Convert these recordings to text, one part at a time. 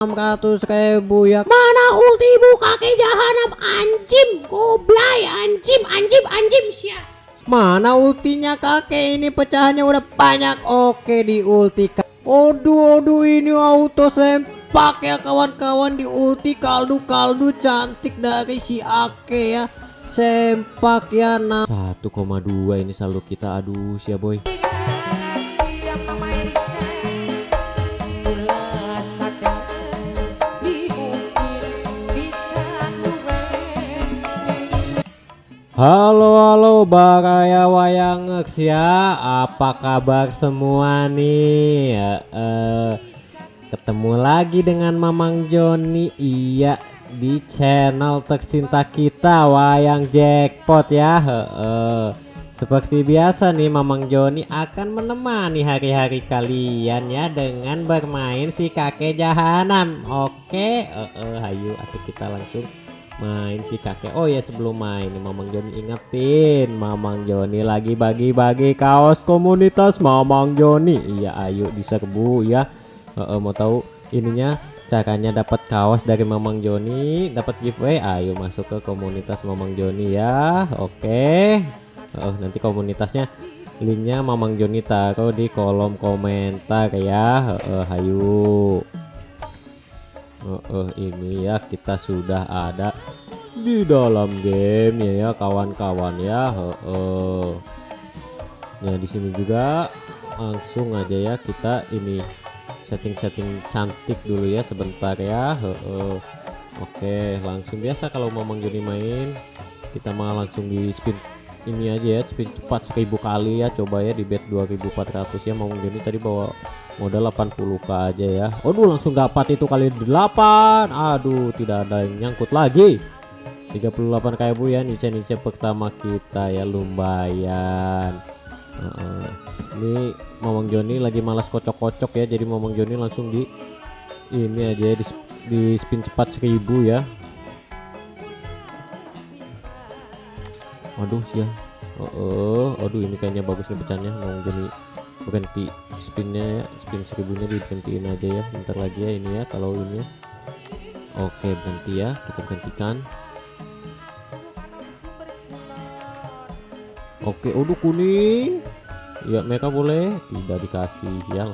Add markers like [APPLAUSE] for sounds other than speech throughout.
600 ribu ya. Mana ultimu kakek jahanam? Anjim Goblay anjim anjim anjim siap Mana ultinya kakek? Ini pecahannya udah banyak. Oke di ulti Aduh aduh ini auto sempak ya kawan-kawan. Di ulti kaldu-kaldu cantik dari si Ake ya. Sempak ya nah. 1,2 ini saldo kita. Aduh siap boy Halo halo Baraya Wayang ya apa kabar semua nih? Uh, uh, ketemu lagi dengan Mamang Joni. Iya di channel tercinta kita Wayang Jackpot ya. Uh. seperti biasa nih Mamang Joni akan menemani hari-hari kalian ya dengan bermain si kakek jahanam oke? Uh, ayo kita langsung main si kakek. Oh ya sebelum main Mamang Joni. Ingetin Mamang Joni lagi bagi-bagi kaos komunitas Mamang Joni. Iya ayo diserbu ya. Uh, uh, mau tahu ininya caranya dapat kaos dari Mamang Joni dapat giveaway? Ayo masuk ke komunitas Mamang Joni ya. Oke. Uh, nanti komunitasnya linknya Mamang Joni taruh di kolom komentar ya. Uh, uh, ayo uh, uh, ini ya kita sudah ada di dalam game ya ya kawan-kawan ya uh, uh. ya di sini juga langsung aja ya kita ini setting-setting cantik dulu ya sebentar ya uh, uh. oke langsung biasa kalau mau mengjadi main kita malah langsung di spin ini aja ya spin cepat 1000 kali ya coba ya di bet 2400 ya mau jadi tadi bawa modal 80k aja ya. Aduh langsung dapat itu kali 8 aduh tidak ada yang nyangkut lagi. 38 kayak bu ya. Nice-nice pertama kita ya lumayan. Uh -uh. ini Mamang Joni lagi malas kocok-kocok ya jadi Mamang Joni langsung di ini aja ya, di, di spin cepat 1000 ya. Waduh sih ya oh, oh, aduh ini kayaknya bagus nih pecahnya Mamang Joni berhenti spinnya ya spin seribunya diberhentiin aja ya. Bentar lagi ya ini ya kalau ini ya. Oke berhenti ya. Kita berhentikan. Oke udah kuning. Ya mereka boleh. Tidak dikasih ya.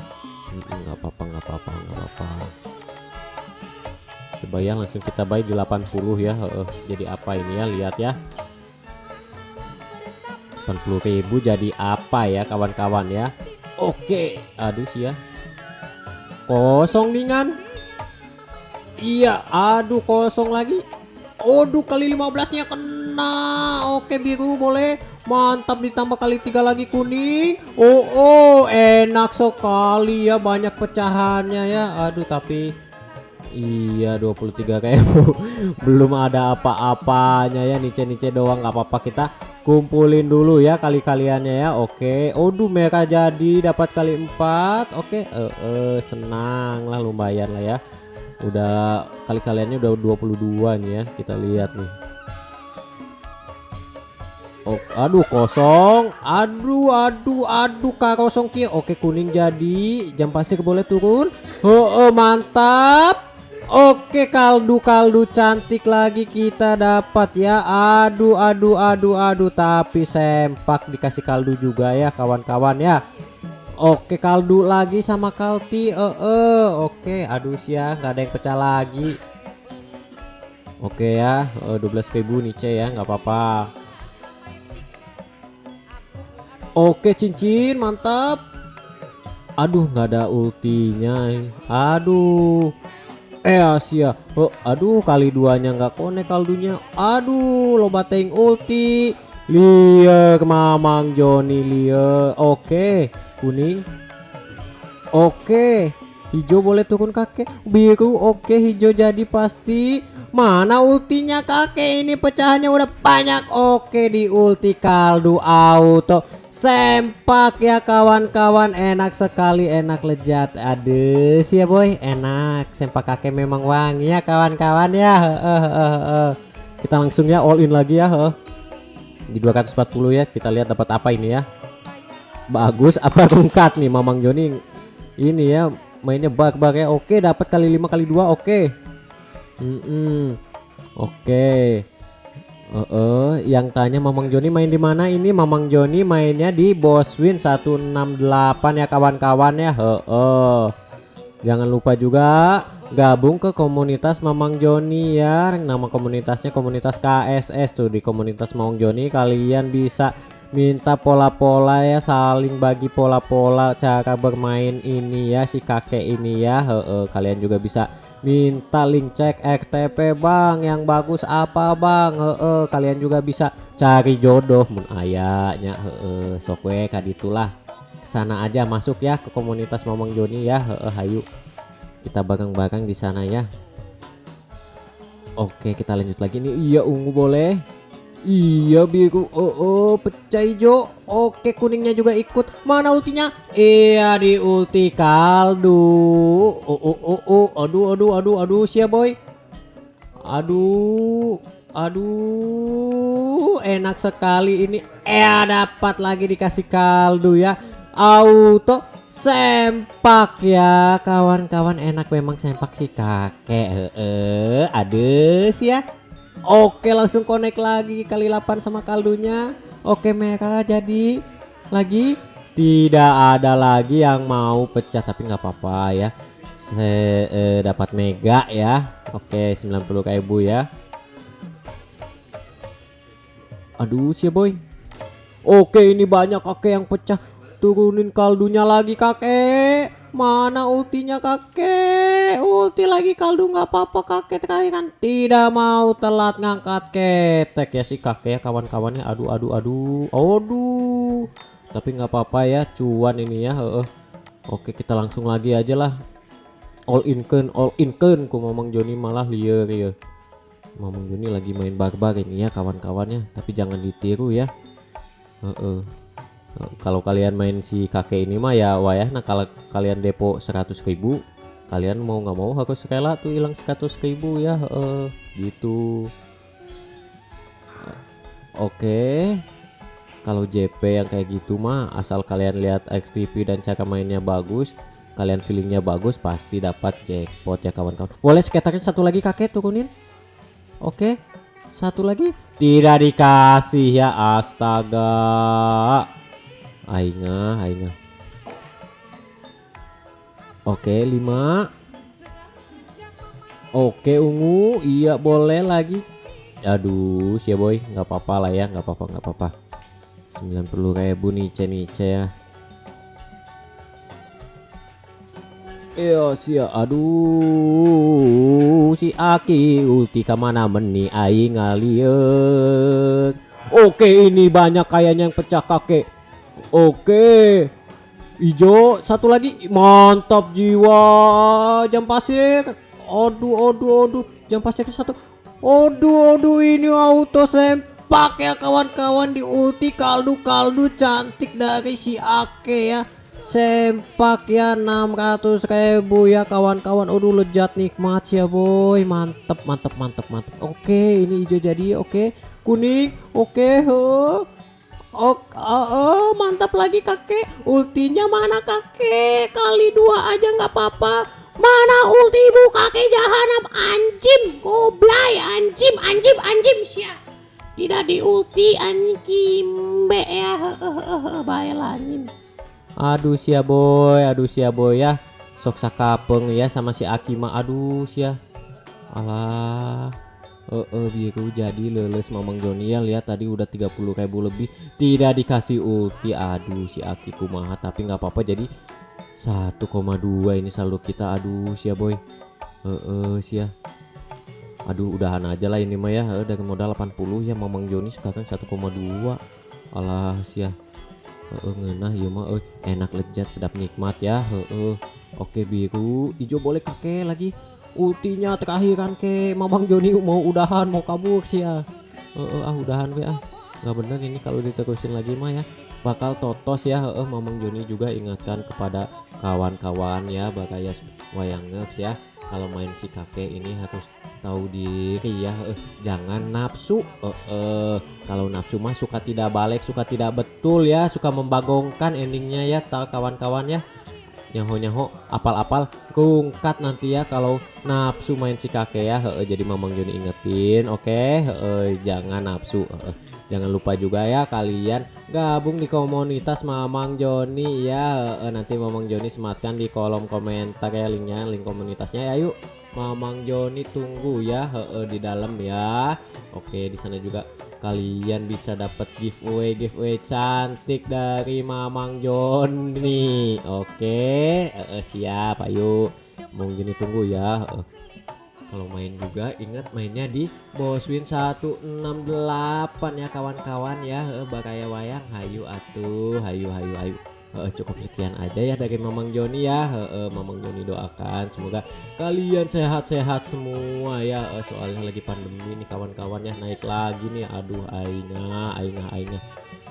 Nggak apa-apa nggak apa-apa nggak apa-apa. Coba ya langsung kita buy di 80 ya. Uh, jadi apa ini ya? Lihat ya. 80.000 jadi apa ya kawan-kawan ya Oke, aduh sih ya. Kosong dengan. Iya, aduh kosong lagi. Aduh kali 15 nya kena. Oke biru boleh. Mantap ditambah kali tiga lagi kuning. Oh oh enak sekali ya banyak pecahannya ya. Aduh tapi Iya 23 kayak [LAUGHS] belum ada apa-apanya ya nice-nice doang nggak apa-apa kita kumpulin dulu ya kali kaliannya ya oke. Aduh mereka jadi dapat kali empat. Oke uh, uh, senang lah lumayan lah ya. Udah kali kaliannya udah 22 nih ya kita lihat nih. Oh, aduh kosong. Aduh aduh aduh kak kosong kia oke kuning jadi. Jam pasir boleh turun. Oh, oh mantap Oke kaldu-kaldu cantik lagi kita dapat ya. Aduh aduh aduh aduh Tapi sempak dikasih kaldu juga ya kawan-kawan ya. Oke kaldu lagi sama kalti eh, -e. Oke aduh sih ya nggak ada yang pecah lagi. Oke ya uh, 12 ribu nih ya nggak apa-apa. Oke cincin mantap. Aduh nggak ada ultinya Aduh eh Asia. Oh aduh kali duanya nggak konek kaldunya. Aduh lo bateng ulti. Liar mamang Joni liar oke kuning. Oke hijau boleh turun kakek. Biru oke hijau jadi pasti. Mana ultinya kakek? Ini pecahannya udah banyak. Oke di ulti kaldu auto sempak ya kawan-kawan. Enak sekali enak lezat. Aduh sih ya boy. Enak sempak kakek memang wangi ya kawan-kawan ya. Uh, uh, uh. kita langsung ya all in lagi ya uh. di 240 ya kita lihat dapat apa ini ya. Bagus apa rungkat nih Mamang Joni? Ini ya mainnya bug-bug ya. Oke dapat kali lima kali dua oke. Mm -mm. oke Uh, uh, yang tanya Mamang Joni main di mana ini Mamang Joni mainnya di Boswin 168 ya kawan-kawan ya uh, uh. jangan lupa juga gabung ke komunitas Mamang Joni ya nama komunitasnya komunitas KSS tuh di komunitas Mamang Joni kalian bisa minta pola-pola ya saling bagi pola-pola cara bermain ini ya si kakek ini ya he -he. kalian juga bisa minta link cek RTP bang. Yang bagus apa bang? He -he. kalian juga bisa cari jodoh. Mun ayahnya he sok we kaditulah sana aja masuk ya ke komunitas Mamang Joni ya. He -he, hayu. Kita bareng-bareng di sana ya. Oke kita lanjut lagi nih. Iya ungu boleh Iya biru oh, oh pecah hijau Oke kuningnya juga ikut. Mana ultinya? Iya di ulti kaldu. Oh oh oh oh. Aduh aduh aduh aduh siap boy. Aduh Aduh. Enak sekali ini. Eh dapat lagi dikasih kaldu ya. Auto Sempak ya. Kawan-kawan enak memang sempak si kakek. Eh Ades ya Oke langsung connect lagi kali 8 sama kaldunya. Oke merah jadi lagi. Tidak ada lagi yang mau pecah tapi nggak apa-apa ya. Saya eh, dapat mega ya. Oke 90 ribu ya. Aduh sih boy. Oke ini banyak kakek yang pecah. Turunin kaldunya lagi kakek mana ultinya kakek? Ulti lagi kaldu nggak apa-apa kakek. Terakhir kan tidak mau telat ngangkat ketek. Ya si kakek ya kawan-kawannya. Aduh aduh aduh. Aduh. Tapi nggak apa-apa ya cuan ini ya uh, oke kita langsung lagi aja lah. All in ken all in ken ku ngomong Joni malah liar ya. Ngomong Joni lagi main barbar ini ya kawan-kawannya. Tapi jangan ditiru ya. Uh kalau kalian main si kakek ini mah ya wayah nah kalau kalian depo 100.000 kalian mau nggak mau harus rela tuh hilang 100.000 ya uh, gitu oke okay. kalau JP yang kayak gitu mah asal kalian lihat activity dan cara mainnya bagus kalian feelingnya bagus pasti dapat jackpot ya kawan-kawan boleh skaternya satu lagi kakek turunin oke okay. satu lagi tidak dikasih ya astaga Aingah, aingah. Oke, 5. Oke, ungu. Iya, boleh lagi. Aduh, sia boy, nggak apa-apa lah ya, nggak apa-apa, nggak apa-apa. 90 ribu nice nice ya. Iya sia aduh si Aki ulti ke mana meni aing ngalieur Oke ini banyak kayaknya yang pecah kakek Oke. Ijo satu lagi mantap jiwa jam pasir. Aduh aduh aduh jam pasir satu. Aduh aduh ini auto sempak ya kawan-kawan di ulti kaldu kaldu cantik dari si Ake ya. Sempak ya 600 ribu ya kawan-kawan Aduh lejat nikmat ya boy Mantep mantep mantep mantep Oke ini hijau jadi oke Kuning oke huh. Oh, oh, oh, mantap lagi kakek. Ultinya mana kakek? Kali dua aja nggak apa-apa. Mana ultimu kakek jahanam anjim goblay anjim anjim anjim sia. Tidak di ulti anjim be ya. Baiklah anjim. Aduh sia boy, aduh sia boy ya. Sok sakapeng ya sama si Akima. Aduh sia. Alah uh, uh, biru jadi leles Mamang Joni ya lihat tadi udah 30 ribu lebih. Tidak dikasih ulti aduh si Aki kumaha tapi nggak apa-apa jadi 1,2 ini saldo kita aduh sia boy. Uh, uh, sia. Aduh udahan aja lah ini mah ya uh, dari modal 80 ya Mamang Joni sekarang 1,2 alah sia. Uh, uh, ngenah ya mah uh, enak lezat sedap nikmat ya uh, uh. oke biru hijau boleh kakek lagi ultinya terakhiran ke Mamang Joni mau udahan mau kabur sih ya. Uh, uh, ah udahan ya ah. Nggak bener ini kalau diterusin lagi mah ya. Bakal totos ya. Uh, Mamang Joni juga ingatkan kepada kawan-kawan ya bagaya wayangers ya. Kalau main si kakek ini harus tahu diri ya. Uh, jangan nafsu. Uh, uh, kalau nafsu mah suka tidak balik suka tidak betul ya. Suka membagongkan endingnya ya kawan-kawan ya nyaho-nyaho apal-apal rungkat nanti ya kalau nafsu main si kakek ya. Heeh, jadi Mamang Joni ingetin oke? Heeh, jangan nafsu heeh. Jangan lupa juga ya kalian gabung di komunitas Mamang Joni ya. Heeh, nanti Mamang Joni sematkan di kolom komentar ya linknya link komunitasnya ya. Yuk Mamang Joni tunggu ya heeh, di dalam ya. Oke di sana juga kalian bisa dapat giveaway giveaway cantik dari Mamang Joni oke eh, siap ayo. Mamang Joni tunggu ya. Eh. kalau main juga ingat mainnya di Boswin 168 ya kawan-kawan ya. Eh, bakaya wayang hayu atuh hayu hayu hayu Eh, cukup sekian aja ya dari Mamang Joni ya. Eh, eh, Mamang Joni doakan semoga kalian sehat-sehat semua ya. Eh, soalnya lagi pandemi nih kawan-kawan ya naik lagi nih. Aduh aingah aingah aingah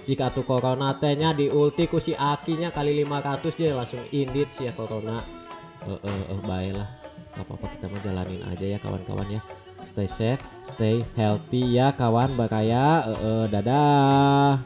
jika tuh corona tehnya di ulti ku si akinya kali 500 dia langsung indit sih ya corona. Eh eh eh baiklah apa-apa kita mau jalanin aja ya kawan-kawan ya. Stay safe stay healthy ya kawan bakaya. Eh eh, dadah